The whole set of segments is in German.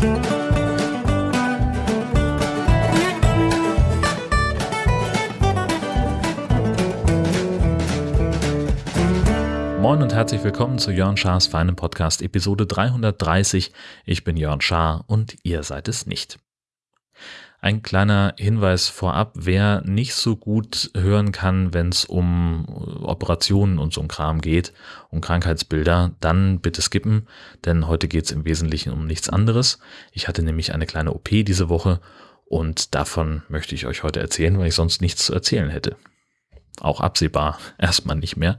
Moin und herzlich willkommen zu Jörn Schars feinem Podcast Episode 330. Ich bin Jörn Schaar und ihr seid es nicht. Ein kleiner Hinweis vorab, wer nicht so gut hören kann, wenn es um Operationen und so ein Kram geht, um Krankheitsbilder, dann bitte skippen, denn heute geht es im Wesentlichen um nichts anderes. Ich hatte nämlich eine kleine OP diese Woche und davon möchte ich euch heute erzählen, weil ich sonst nichts zu erzählen hätte auch absehbar erstmal nicht mehr.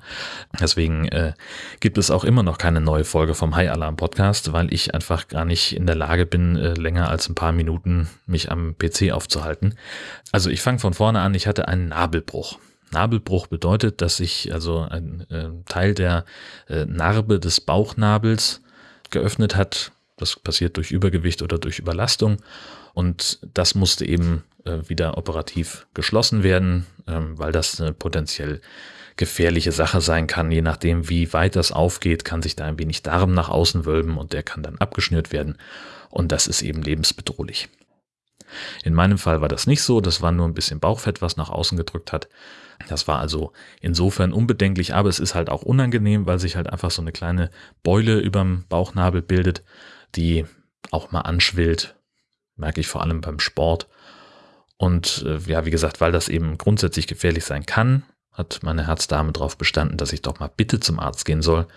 Deswegen äh, gibt es auch immer noch keine neue Folge vom High Alarm Podcast, weil ich einfach gar nicht in der Lage bin, äh, länger als ein paar Minuten mich am PC aufzuhalten. Also ich fange von vorne an, ich hatte einen Nabelbruch. Nabelbruch bedeutet, dass sich also ein äh, Teil der äh, Narbe des Bauchnabels geöffnet hat. Das passiert durch Übergewicht oder durch Überlastung. Und das musste eben wieder operativ geschlossen werden, ähm, weil das eine potenziell gefährliche Sache sein kann. Je nachdem, wie weit das aufgeht, kann sich da ein wenig Darm nach außen wölben und der kann dann abgeschnürt werden. Und das ist eben lebensbedrohlich. In meinem Fall war das nicht so, das war nur ein bisschen Bauchfett, was nach außen gedrückt hat. Das war also insofern unbedenklich, aber es ist halt auch unangenehm, weil sich halt einfach so eine kleine Beule überm Bauchnabel bildet, die auch mal anschwillt, merke ich vor allem beim Sport und äh, ja, wie gesagt, weil das eben grundsätzlich gefährlich sein kann, hat meine Herzdame darauf bestanden, dass ich doch mal bitte zum Arzt gehen soll.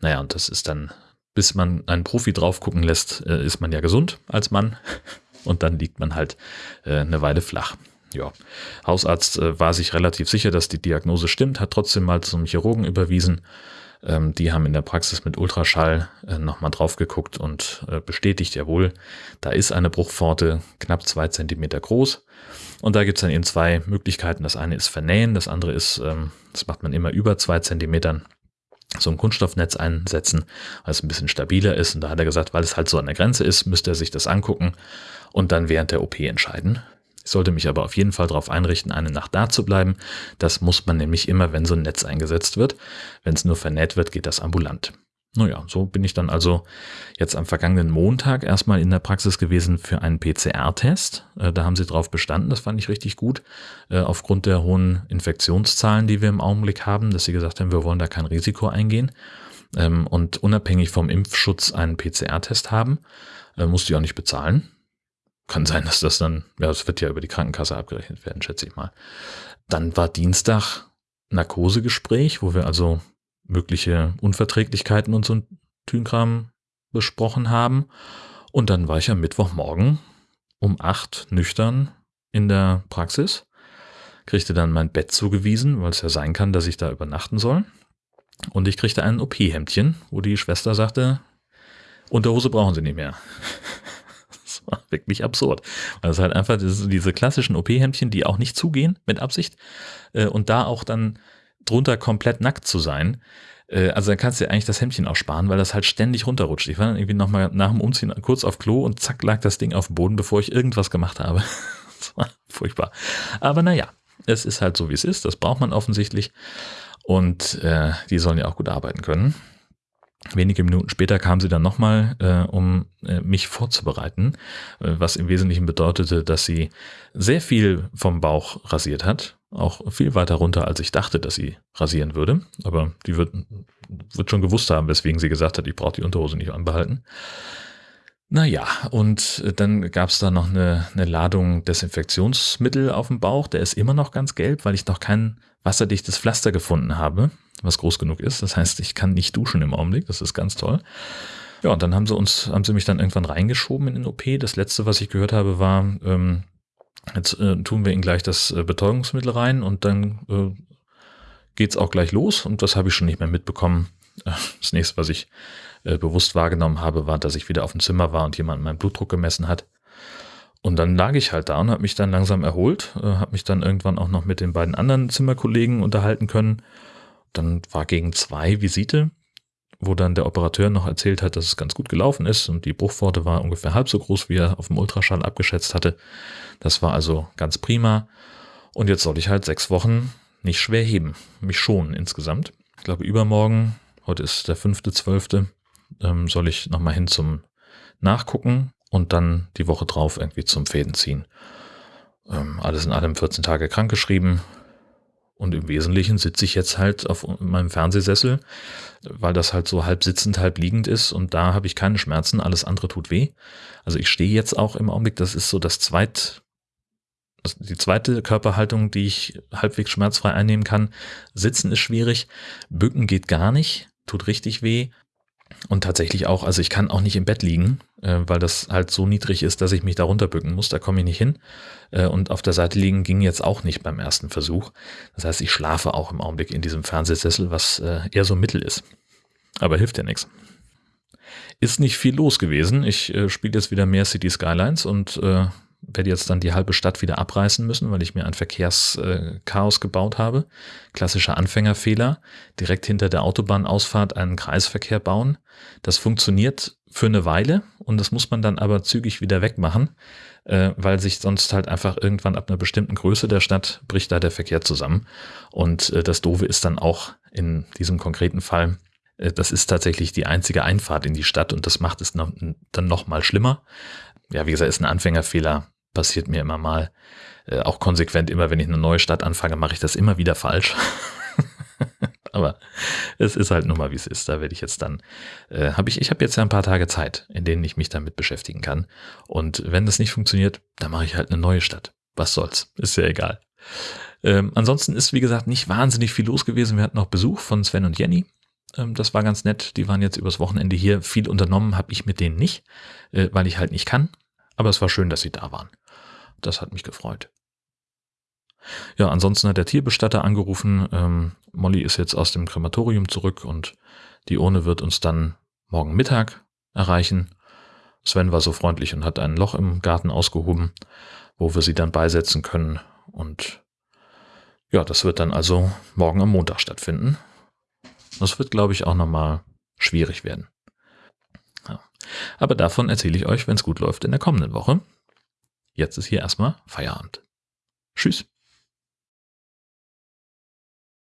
Naja, und das ist dann, bis man einen Profi drauf gucken lässt, äh, ist man ja gesund als Mann. Und dann liegt man halt äh, eine Weile flach. Ja, Hausarzt äh, war sich relativ sicher, dass die Diagnose stimmt, hat trotzdem mal zum Chirurgen überwiesen ähm, die haben in der Praxis mit Ultraschall äh, nochmal drauf geguckt und äh, bestätigt, jawohl, da ist eine Bruchpforte knapp zwei Zentimeter groß. Und da gibt es dann eben zwei Möglichkeiten. Das eine ist vernähen, das andere ist, ähm, das macht man immer über zwei Zentimetern, so ein Kunststoffnetz einsetzen, weil es ein bisschen stabiler ist. Und da hat er gesagt, weil es halt so an der Grenze ist, müsste er sich das angucken und dann während der OP entscheiden. Ich sollte mich aber auf jeden Fall darauf einrichten, eine Nacht da zu bleiben. Das muss man nämlich immer, wenn so ein Netz eingesetzt wird. Wenn es nur vernäht wird, geht das ambulant. Naja, so bin ich dann also jetzt am vergangenen Montag erstmal in der Praxis gewesen für einen PCR-Test. Äh, da haben sie drauf bestanden, das fand ich richtig gut, äh, aufgrund der hohen Infektionszahlen, die wir im Augenblick haben, dass sie gesagt haben, wir wollen da kein Risiko eingehen ähm, und unabhängig vom Impfschutz einen PCR-Test haben. Äh, musste ich auch nicht bezahlen. Kann sein, dass das dann, ja, das wird ja über die Krankenkasse abgerechnet werden, schätze ich mal. Dann war Dienstag Narkosegespräch, wo wir also mögliche Unverträglichkeiten und so ein Tünkram besprochen haben. Und dann war ich am Mittwochmorgen um acht nüchtern in der Praxis, kriegte dann mein Bett zugewiesen, weil es ja sein kann, dass ich da übernachten soll. Und ich kriegte ein OP-Hemdchen, wo die Schwester sagte, Unterhose brauchen Sie nicht mehr. War wirklich absurd. Weil es halt einfach diese klassischen OP-Hemdchen, die auch nicht zugehen mit Absicht äh, und da auch dann drunter komplett nackt zu sein. Äh, also dann kannst du dir eigentlich das Hemdchen auch sparen, weil das halt ständig runterrutscht. Ich war dann irgendwie nochmal nach dem Umziehen kurz auf Klo und zack lag das Ding auf dem Boden, bevor ich irgendwas gemacht habe. das war furchtbar. Aber naja, es ist halt so, wie es ist. Das braucht man offensichtlich. Und äh, die sollen ja auch gut arbeiten können. Wenige Minuten später kam sie dann nochmal, äh, um äh, mich vorzubereiten, äh, was im Wesentlichen bedeutete, dass sie sehr viel vom Bauch rasiert hat, auch viel weiter runter, als ich dachte, dass sie rasieren würde. Aber die wird, wird schon gewusst haben, weswegen sie gesagt hat, ich brauche die Unterhose nicht anbehalten. Naja, und dann gab es da noch eine, eine Ladung Desinfektionsmittel auf dem Bauch. Der ist immer noch ganz gelb, weil ich noch kein wasserdichtes Pflaster gefunden habe was groß genug ist. Das heißt, ich kann nicht duschen im Augenblick. Das ist ganz toll. Ja, und dann haben sie uns, haben sie mich dann irgendwann reingeschoben in den OP. Das letzte, was ich gehört habe, war, ähm, jetzt äh, tun wir ihnen gleich das äh, Betäubungsmittel rein und dann äh, geht's auch gleich los. Und das habe ich schon nicht mehr mitbekommen. Äh, das nächste, was ich äh, bewusst wahrgenommen habe, war, dass ich wieder auf dem Zimmer war und jemand meinen Blutdruck gemessen hat. Und dann lag ich halt da und habe mich dann langsam erholt, äh, habe mich dann irgendwann auch noch mit den beiden anderen Zimmerkollegen unterhalten können dann war gegen zwei Visite, wo dann der Operateur noch erzählt hat, dass es ganz gut gelaufen ist und die Bruchpforte war ungefähr halb so groß, wie er auf dem Ultraschall abgeschätzt hatte. Das war also ganz prima. Und jetzt soll ich halt sechs Wochen nicht schwer heben, mich schonen insgesamt. Ich glaube, übermorgen, heute ist der fünfte, zwölfte, ähm, soll ich nochmal hin zum Nachgucken. und dann die Woche drauf irgendwie zum Fäden ziehen. Ähm, alles in allem 14 Tage krankgeschrieben. Und im Wesentlichen sitze ich jetzt halt auf meinem Fernsehsessel, weil das halt so halb sitzend, halb liegend ist und da habe ich keine Schmerzen, alles andere tut weh. Also ich stehe jetzt auch im Augenblick, das ist so das zweit, die zweite Körperhaltung, die ich halbwegs schmerzfrei einnehmen kann. Sitzen ist schwierig, bücken geht gar nicht, tut richtig weh. Und tatsächlich auch, also ich kann auch nicht im Bett liegen, äh, weil das halt so niedrig ist, dass ich mich da runterbücken muss. Da komme ich nicht hin. Äh, und auf der Seite liegen ging jetzt auch nicht beim ersten Versuch. Das heißt, ich schlafe auch im Augenblick in diesem Fernsehsessel, was äh, eher so Mittel ist. Aber hilft ja nichts. Ist nicht viel los gewesen. Ich äh, spiele jetzt wieder mehr City Skylines und äh, werde jetzt dann die halbe Stadt wieder abreißen müssen, weil ich mir ein Verkehrschaos äh, gebaut habe. Klassischer Anfängerfehler. Direkt hinter der Autobahnausfahrt einen Kreisverkehr bauen. Das funktioniert für eine Weile und das muss man dann aber zügig wieder wegmachen, äh, weil sich sonst halt einfach irgendwann ab einer bestimmten Größe der Stadt bricht da der Verkehr zusammen. Und äh, das Doofe ist dann auch in diesem konkreten Fall, das ist tatsächlich die einzige Einfahrt in die Stadt und das macht es noch, dann noch mal schlimmer ja, wie gesagt, ist ein Anfängerfehler, passiert mir immer mal. Äh, auch konsequent, immer wenn ich eine neue Stadt anfange, mache ich das immer wieder falsch. Aber es ist halt nun mal, wie es ist. Da werde ich jetzt dann, äh, habe ich, ich habe jetzt ja ein paar Tage Zeit, in denen ich mich damit beschäftigen kann. Und wenn das nicht funktioniert, dann mache ich halt eine neue Stadt. Was soll's? Ist ja egal. Ähm, ansonsten ist, wie gesagt, nicht wahnsinnig viel los gewesen. Wir hatten noch Besuch von Sven und Jenny. Ähm, das war ganz nett. Die waren jetzt übers Wochenende hier. Viel unternommen habe ich mit denen nicht, äh, weil ich halt nicht kann. Aber es war schön, dass sie da waren. Das hat mich gefreut. Ja, ansonsten hat der Tierbestatter angerufen. Ähm, Molly ist jetzt aus dem Krematorium zurück und die Urne wird uns dann morgen Mittag erreichen. Sven war so freundlich und hat ein Loch im Garten ausgehoben, wo wir sie dann beisetzen können. Und ja, das wird dann also morgen am Montag stattfinden. Das wird, glaube ich, auch nochmal schwierig werden. Ja. Aber davon erzähle ich euch, wenn es gut läuft, in der kommenden Woche. Jetzt ist hier erstmal Feierabend. Tschüss.